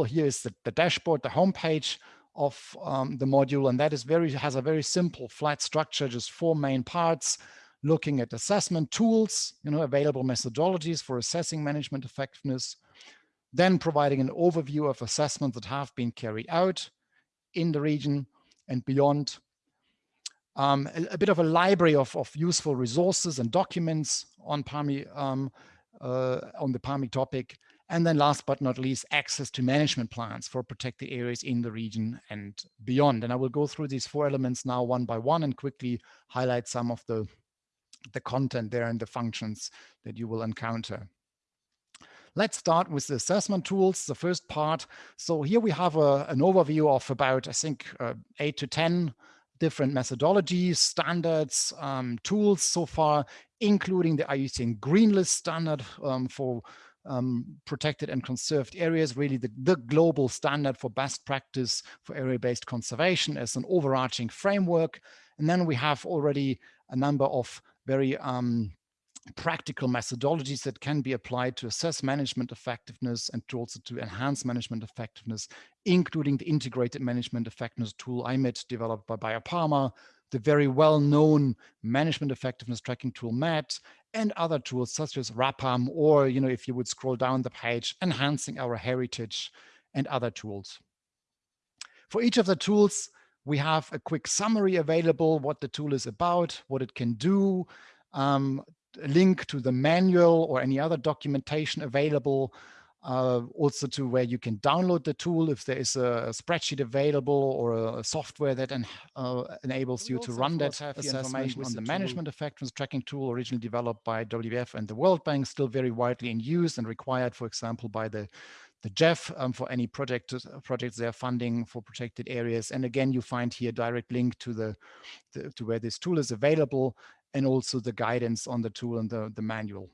Here is the, the dashboard, the homepage of um, the module, and that is very has a very simple flat structure, just four main parts, looking at assessment tools, you know, available methodologies for assessing management effectiveness, then providing an overview of assessments that have been carried out in the region and beyond, um, a, a, bit of a library of, of useful resources and documents on PAME, um, uh, on the PAME topic. And then last but not least, access to management plans for protected areas in the region and beyond. And I will go through these four elements now one by one and quickly highlight some of the, the content there and the functions that you will encounter. Let's start with the assessment tools, the first part. So here we have a, an overview of about, I think, uh, eight to 10 different methodologies, standards, um, tools so far, including the IUCN Green List standard um, for um, protected and conserved areas, really the, the global standard for best practice for area-based conservation as an overarching framework. And then we have already a number of very um, practical methodologies that can be applied to assess management effectiveness and to also to enhance management effectiveness, including the integrated management effectiveness tool IMET developed by BIOPAMA, the very well-known management effectiveness tracking tool METT, and other tools such as RAPPAM, or, you know, if you would scroll down the page, enhancing our heritage and other tools. For each of the tools, we have a quick summary available, what the tool is about, what it can do, um, link to the manual or any other documentation available, uh, also to where you can download the tool if there is a, spreadsheet available or a, a software that en uh, enables we you to run that information on the, management effectiveness tracking tool originally developed by WWF and the World Bank, still very widely in use and required, for example, by the the GEF um, for any project projects they're funding for protected areas. And again, you find here direct link to the, the to where this tool is available and also the guidance on the tool and the, the manual.